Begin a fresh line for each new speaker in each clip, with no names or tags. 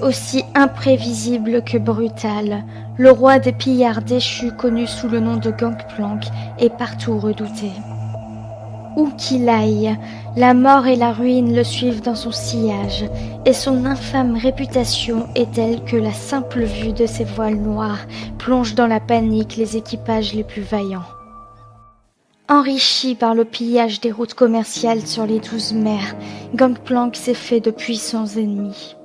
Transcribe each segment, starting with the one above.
Aussi imprévisible que brutal, le roi des pillards déchus connu sous le nom de Gangplank est partout redouté. Où qu'il aille, la mort et la ruine le suivent dans son sillage, et son infâme réputation est telle que la simple vue de ses voiles noirs plonge dans la panique les équipages les plus vaillants. Enrichi par le pillage des routes commerciales sur les douze mers, Gangplank s'est fait de puissants ennemis.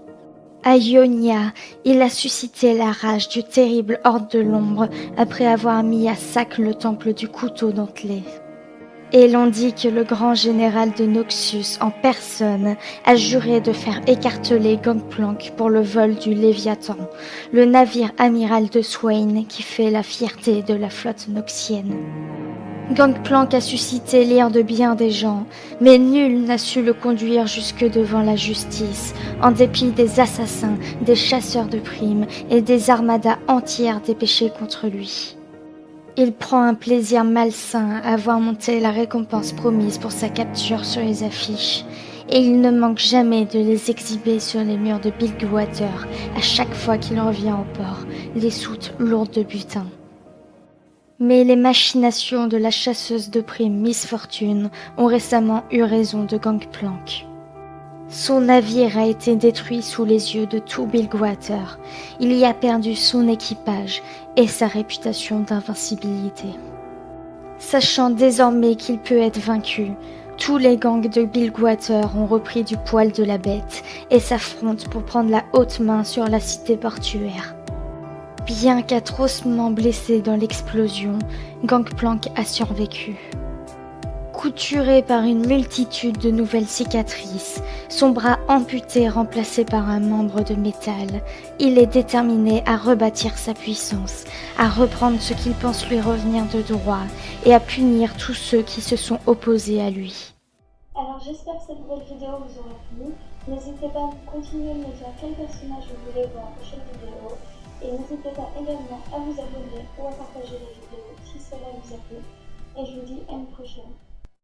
À Ionia, il a suscité la rage du terrible horde de l'ombre après avoir mis à sac le temple du couteau dentelé. Et l'on dit que le grand général de Noxus en personne a juré de faire écarteler Gangplank pour le vol du Léviathan, le navire amiral de Swain qui fait la fierté de la flotte noxienne. Gangplank a suscité l'ire de bien des gens, mais nul n'a su le conduire jusque devant la justice, en dépit des assassins, des chasseurs de primes et des armadas entières dépêchées contre lui. Il prend un plaisir malsain à voir monter la récompense promise pour sa capture sur les affiches, et il ne manque jamais de les exhiber sur les murs de Bilgewater à chaque fois qu'il revient au port, les soutes lourdes de butin. Mais les machinations de la chasseuse de primes Miss Fortune ont récemment eu raison de Gangplank. Son navire a été détruit sous les yeux de tout Bilgewater. Il y a perdu son équipage et sa réputation d'invincibilité. Sachant désormais qu'il peut être vaincu, tous les gangs de Bilgewater ont repris du poil de la bête et s'affrontent pour prendre la haute main sur la cité portuaire. Bien qu'atrocement blessé dans l'explosion, Gangplank a survécu. Couturé par une multitude de nouvelles cicatrices, son bras amputé remplacé par un membre de métal, il est déterminé à rebâtir sa puissance, à reprendre ce qu'il pense lui revenir de droit et à punir tous ceux qui se sont opposés à lui.
Alors j'espère que cette nouvelle vidéo vous aura plu. N'hésitez pas à continuer de me dire quel personnage vous voulez voir la prochaine vidéo. Et n'hésitez pas également à vous abonner ou à partager la vidéo si cela vous a plu. Et je vous dis à une prochaine.